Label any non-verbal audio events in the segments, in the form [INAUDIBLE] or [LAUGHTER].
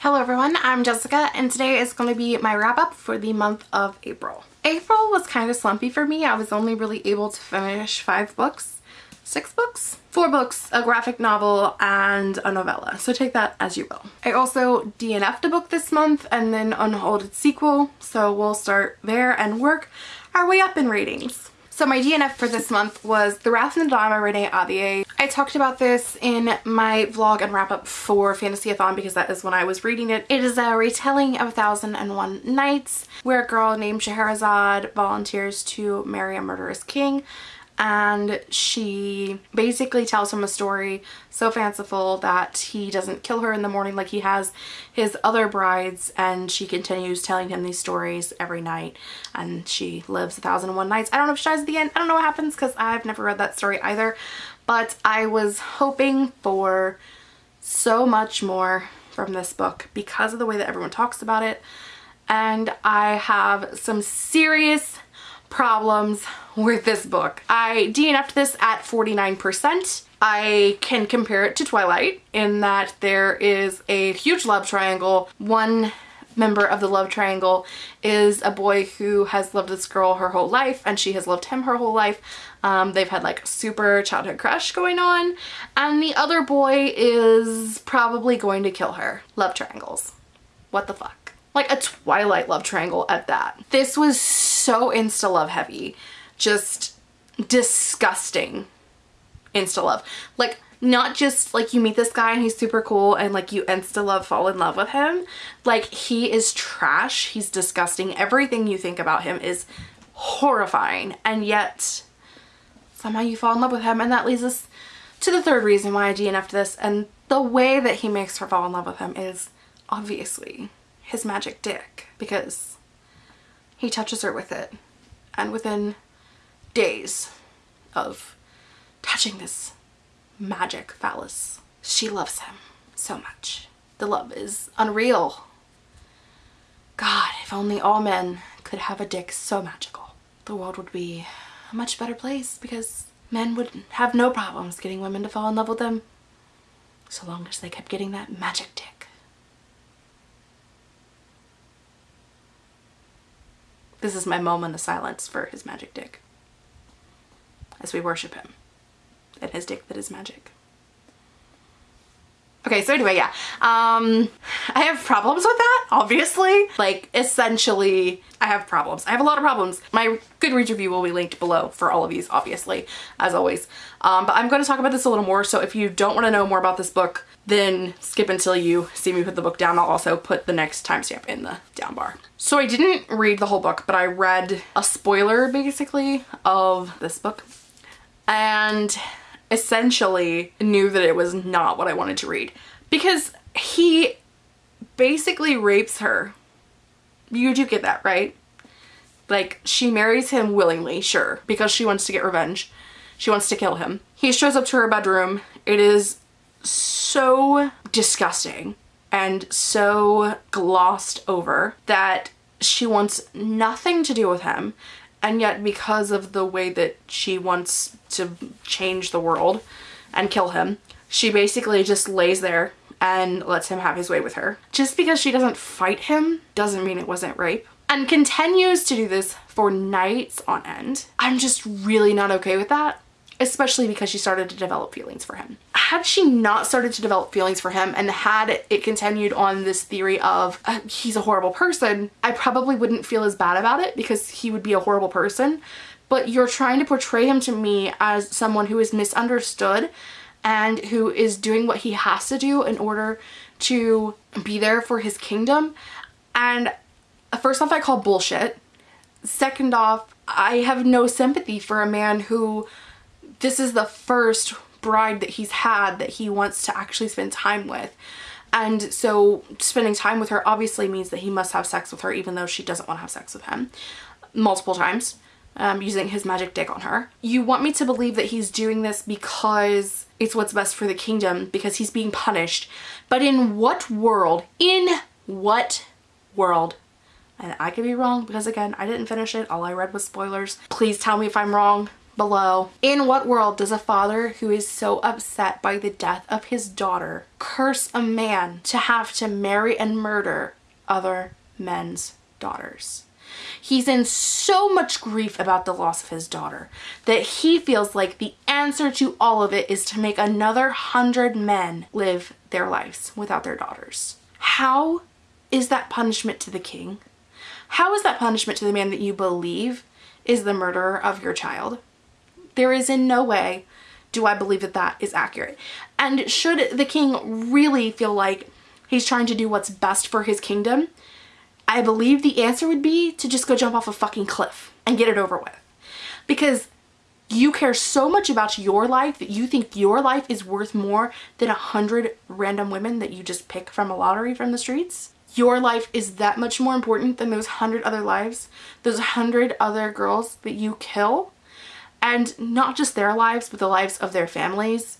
Hello everyone, I'm Jessica and today is going to be my wrap up for the month of April. April was kind of slumpy for me. I was only really able to finish five books, six books, four books, a graphic novel, and a novella. So take that as you will. I also DNF'd a book this month and then unholded sequel. So we'll start there and work our way up in ratings. So my DNF for this month was The Wrath and the by Renee Ahdieh. I talked about this in my vlog and wrap up for Fantasy-a-thon because that is when I was reading it. It is a retelling of A Thousand and One Nights where a girl named Scheherazade volunteers to marry a murderous king and she basically tells him a story so fanciful that he doesn't kill her in the morning like he has his other brides and she continues telling him these stories every night and she lives a thousand and one nights. I don't know if she dies at the end. I don't know what happens because I've never read that story either but I was hoping for so much more from this book because of the way that everyone talks about it and I have some serious problems with this book. I DNF'd this at 49%. I can compare it to Twilight in that there is a huge love triangle. One member of the love triangle is a boy who has loved this girl her whole life and she has loved him her whole life. Um, they've had like super childhood crush going on and the other boy is probably going to kill her. Love triangles. What the fuck? like a Twilight love triangle at that. This was so insta love heavy. Just disgusting insta love. Like not just like you meet this guy and he's super cool and like you insta love fall in love with him. Like he is trash. He's disgusting. Everything you think about him is horrifying and yet somehow you fall in love with him and that leads us to the third reason why I DNF'd this and the way that he makes her fall in love with him is obviously his magic dick because he touches her with it. And within days of touching this magic phallus she loves him so much. The love is unreal. God if only all men could have a dick so magical the world would be a much better place because men would have no problems getting women to fall in love with them so long as they kept getting that magic dick This is my moment of silence for his magic dick as we worship him and his dick that is magic. Okay, so anyway, yeah. Um, I have problems with that, obviously. Like, essentially, I have problems. I have a lot of problems. My Goodreads review will be linked below for all of these, obviously, as always. Um, but I'm going to talk about this a little more, so if you don't want to know more about this book, then skip until you see me put the book down. I'll also put the next timestamp in the down bar. So I didn't read the whole book, but I read a spoiler, basically, of this book. And essentially knew that it was not what I wanted to read because he basically rapes her. You do get that, right? Like, she marries him willingly, sure, because she wants to get revenge. She wants to kill him. He shows up to her bedroom. It is so disgusting and so glossed over that she wants nothing to do with him and yet because of the way that she wants to change the world and kill him she basically just lays there and lets him have his way with her. Just because she doesn't fight him doesn't mean it wasn't rape. And continues to do this for nights on end. I'm just really not okay with that especially because she started to develop feelings for him. Had she not started to develop feelings for him and had it continued on this theory of uh, he's a horrible person, I probably wouldn't feel as bad about it because he would be a horrible person. But you're trying to portray him to me as someone who is misunderstood and who is doing what he has to do in order to be there for his kingdom. And first off, I call bullshit. Second off, I have no sympathy for a man who this is the first bride that he's had that he wants to actually spend time with. And so spending time with her obviously means that he must have sex with her even though she doesn't want to have sex with him multiple times um, using his magic dick on her. You want me to believe that he's doing this because it's what's best for the kingdom because he's being punished. But in what world, in what world and I could be wrong because again I didn't finish it all I read was spoilers please tell me if I'm wrong below. In what world does a father who is so upset by the death of his daughter curse a man to have to marry and murder other men's daughters? He's in so much grief about the loss of his daughter that he feels like the answer to all of it is to make another hundred men live their lives without their daughters. How is that punishment to the king? How is that punishment to the man that you believe is the murderer of your child? There is in no way do I believe that that is accurate. And should the king really feel like he's trying to do what's best for his kingdom, I believe the answer would be to just go jump off a fucking cliff and get it over with. Because you care so much about your life that you think your life is worth more than a hundred random women that you just pick from a lottery from the streets. Your life is that much more important than those hundred other lives, those hundred other girls that you kill. And not just their lives, but the lives of their families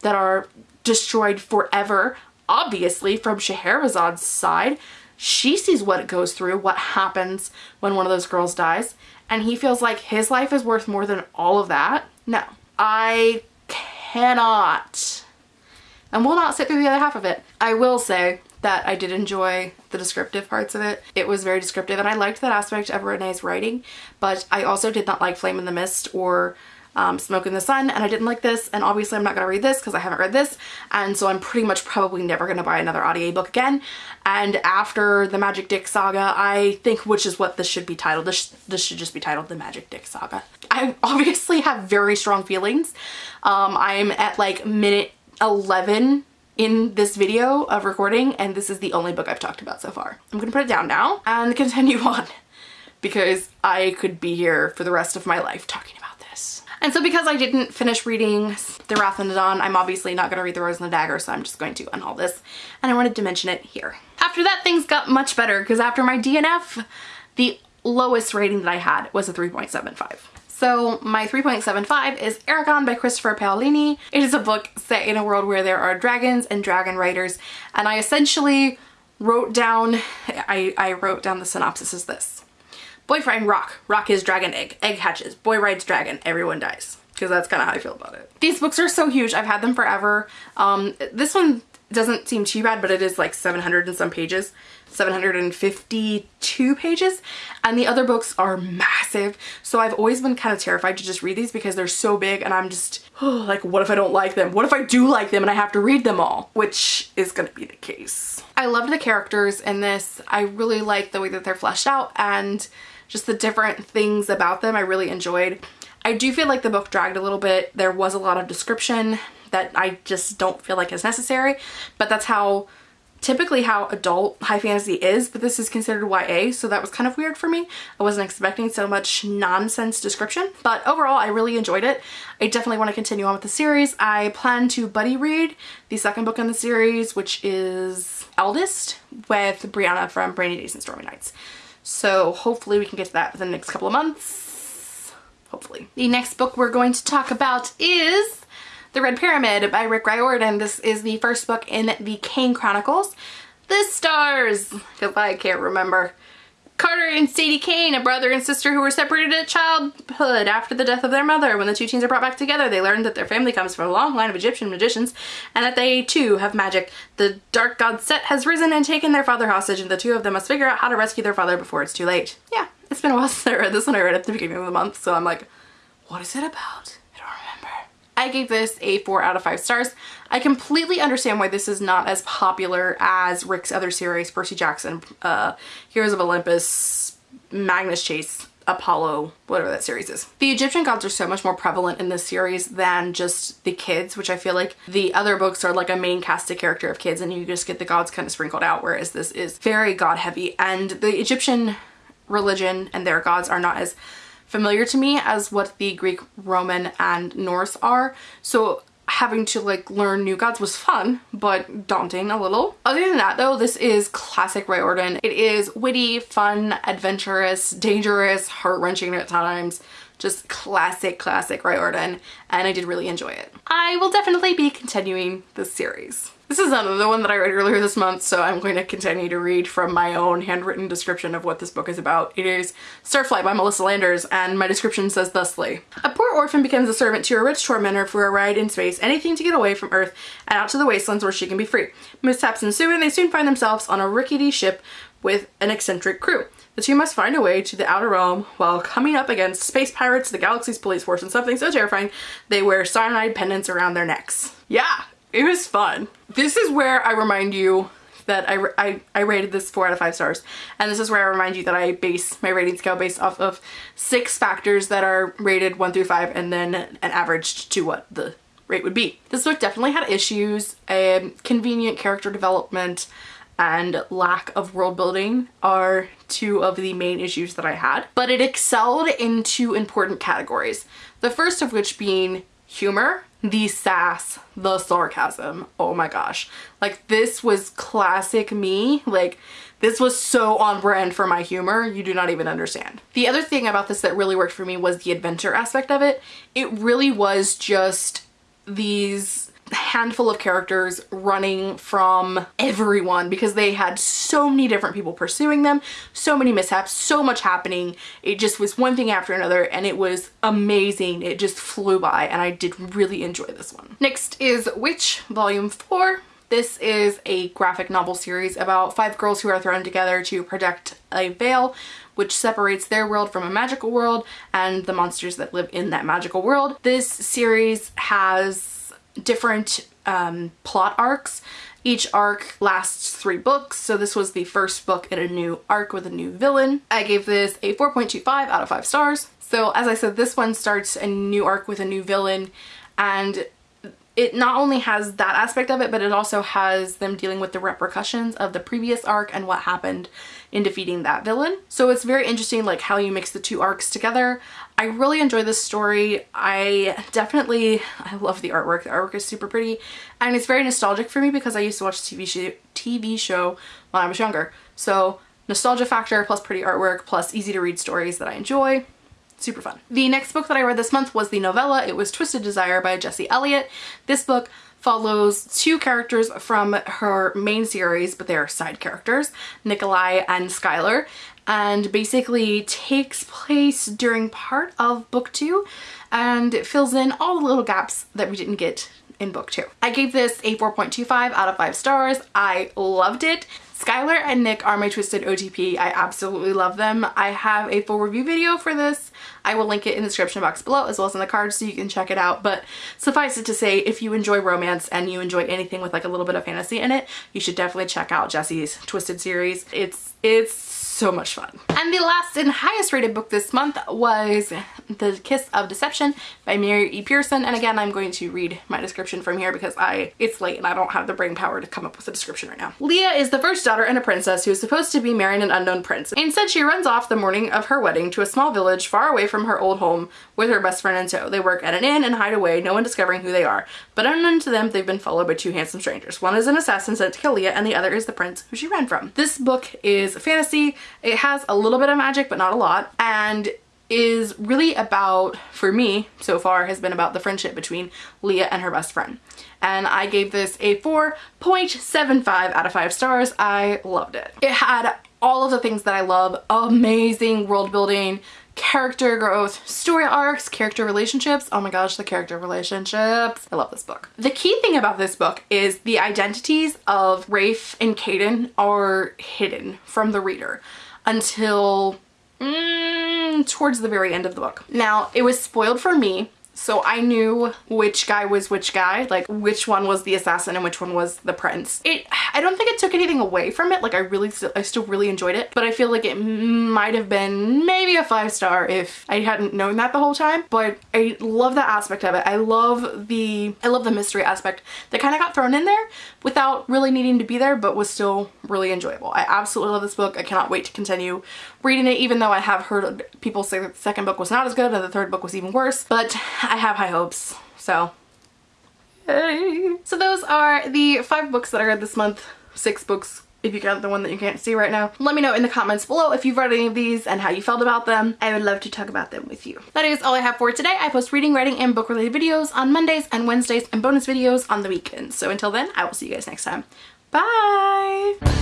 that are destroyed forever. Obviously, from Scheherazade's side, she sees what it goes through, what happens when one of those girls dies, and he feels like his life is worth more than all of that. No, I cannot and will not sit through the other half of it. I will say that I did enjoy the descriptive parts of it. It was very descriptive and I liked that aspect of Renee's writing, but I also did not like Flame in the Mist or um, Smoke in the Sun and I didn't like this and obviously I'm not going to read this because I haven't read this and so I'm pretty much probably never going to buy another audiobook again and after the Magic Dick Saga I think which is what this should be titled. This, this should just be titled the Magic Dick Saga. I obviously have very strong feelings. Um, I'm at like minute 11 in this video of recording and this is the only book I've talked about so far. I'm gonna put it down now and [LAUGHS] continue on because I could be here for the rest of my life talking about this. And so because I didn't finish reading The Wrath and the Dawn, I'm obviously not going to read The Rose and the Dagger, so I'm just going to unhaul this. And I wanted to mention it here. After that, things got much better because after my DNF, the lowest rating that I had was a 3.75. So my 3.75 is Eragon by Christopher Paolini. It is a book set in a world where there are dragons and dragon riders and I essentially wrote down, I, I wrote down the synopsis as this. Boyfriend rock. Rock is dragon egg. Egg hatches. Boy rides dragon. Everyone dies. Because that's kind of how I feel about it. These books are so huge. I've had them forever. Um, this one doesn't seem too bad, but it is like 700 and some pages. 752 pages and the other books are massive. So I've always been kind of terrified to just read these because they're so big and I'm just oh, [SIGHS] like what if I don't like them? What if I do like them and I have to read them all? Which is gonna be the case. I loved the characters in this. I really like the way that they're fleshed out and just the different things about them I really enjoyed. I do feel like the book dragged a little bit. There was a lot of description that I just don't feel like is necessary, but that's how typically how adult high fantasy is, but this is considered YA, so that was kind of weird for me. I wasn't expecting so much nonsense description, but overall I really enjoyed it. I definitely want to continue on with the series. I plan to buddy read the second book in the series, which is Eldest, with Brianna from Rainy Days and Stormy Nights. So hopefully we can get to that within the next couple of months. Hopefully. The next book we're going to talk about is The Red Pyramid by Rick Riordan. This is the first book in the Kane Chronicles. The stars, because I can't remember. Carter and Sadie Kane, a brother and sister who were separated at childhood after the death of their mother. When the two teens are brought back together, they learn that their family comes from a long line of Egyptian magicians and that they too have magic. The dark god Set has risen and taken their father hostage and the two of them must figure out how to rescue their father before it's too late. Yeah, it's been a while since I read this one. I read it at the beginning of the month, so I'm like, what is it about? I gave this a 4 out of 5 stars. I completely understand why this is not as popular as Rick's other series, Percy Jackson, uh, Heroes of Olympus, Magnus Chase, Apollo, whatever that series is. The Egyptian gods are so much more prevalent in this series than just the kids, which I feel like the other books are like a main casted character of kids and you just get the gods kind of sprinkled out, whereas this is very god heavy. And the Egyptian religion and their gods are not as familiar to me as what the Greek, Roman, and Norse are. So having to like learn new gods was fun, but daunting a little. Other than that though, this is classic Ray Riordan. It is witty, fun, adventurous, dangerous, heart-wrenching at times. Just classic, classic Ray Riordan, and I did really enjoy it. I will definitely be continuing this series. This is another one that I read earlier this month, so I'm going to continue to read from my own handwritten description of what this book is about. It is Starflight by Melissa Landers, and my description says thusly. A poor orphan becomes a servant to a rich tormentor for a ride in space, anything to get away from Earth and out to the wastelands where she can be free. Mishaps ensue and they soon find themselves on a rickety ship with an eccentric crew. The two must find a way to the outer realm while coming up against space pirates, the galaxy's police force, and something so terrifying they wear cyanide pendants around their necks. Yeah, it was fun. This is where I remind you that I, I, I rated this 4 out of 5 stars. And this is where I remind you that I base my rating scale based off of six factors that are rated 1 through 5 and then an averaged to what the rate would be. This book definitely had issues, um, convenient character development, and lack of world building are two of the main issues that I had. But it excelled in two important categories. The first of which being humor, the sass, the sarcasm. Oh my gosh. Like this was classic me. Like this was so on brand for my humor, you do not even understand. The other thing about this that really worked for me was the adventure aspect of it. It really was just these handful of characters running from everyone because they had so many different people pursuing them, so many mishaps, so much happening. It just was one thing after another and it was amazing. It just flew by and I did really enjoy this one. Next is Witch Volume 4. This is a graphic novel series about five girls who are thrown together to protect a veil which separates their world from a magical world and the monsters that live in that magical world. This series has different um, plot arcs. Each arc lasts three books, so this was the first book in a new arc with a new villain. I gave this a 4.25 out of 5 stars. So as I said, this one starts a new arc with a new villain and it not only has that aspect of it, but it also has them dealing with the repercussions of the previous arc and what happened in defeating that villain. So it's very interesting like how you mix the two arcs together. I really enjoy this story. I definitely, I love the artwork. The artwork is super pretty and it's very nostalgic for me because I used to watch TV, show, TV show when I was younger. So nostalgia factor plus pretty artwork plus easy to read stories that I enjoy super fun. The next book that I read this month was the novella. It was Twisted Desire by Jesse Elliott. This book follows two characters from her main series, but they are side characters, Nikolai and Skylar, and basically takes place during part of book two and it fills in all the little gaps that we didn't get in book two. I gave this a 4.25 out of 5 stars. I loved it. Skylar and Nick are my Twisted OTP. I absolutely love them. I have a full review video for this. I will link it in the description box below as well as in the card so you can check it out. But suffice it to say, if you enjoy romance and you enjoy anything with like a little bit of fantasy in it, you should definitely check out Jesse's Twisted series. It's, it's so much fun. And the last and highest rated book this month was The Kiss of Deception by Mary E. Pearson. And again, I'm going to read my description from here because I it's late and I don't have the brain power to come up with a description right now. Lia is the first daughter and a princess who is supposed to be marrying an unknown prince. Instead, she runs off the morning of her wedding to a small village far away from her old home with her best friend in tow. They work at an inn and hide away, no one discovering who they are. But unknown to them, they've been followed by two handsome strangers. One is an assassin sent to kill Lia and the other is the prince who she ran from. This book is fantasy. It has a little bit of magic, but not a lot. And is really about, for me so far, has been about the friendship between Lia and her best friend. And I gave this a 4.75 out of 5 stars. I loved it. It had all of the things that I love. Amazing world building, character growth, story arcs, character relationships. Oh my gosh, the character relationships. I love this book. The key thing about this book is the identities of Rafe and Kaden are hidden from the reader until mm, towards the very end of the book. Now, it was spoiled for me so I knew which guy was which guy, like which one was the assassin and which one was the prince. It, I don't think it took anything away from it. Like I really, still, I still really enjoyed it, but I feel like it might have been maybe a five star if I hadn't known that the whole time. But I love that aspect of it. I love the, I love the mystery aspect that kind of got thrown in there without really needing to be there, but was still really enjoyable. I absolutely love this book. I cannot wait to continue reading it, even though I have heard people say that the second book was not as good and the third book was even worse. But I have high hopes, so yay. So those are the five books that I read this month, six books if you got the one that you can't see right now. Let me know in the comments below if you've read any of these and how you felt about them. I would love to talk about them with you. That is all I have for today. I post reading, writing, and book related videos on Mondays and Wednesdays and bonus videos on the weekends. So until then, I will see you guys next time. Bye!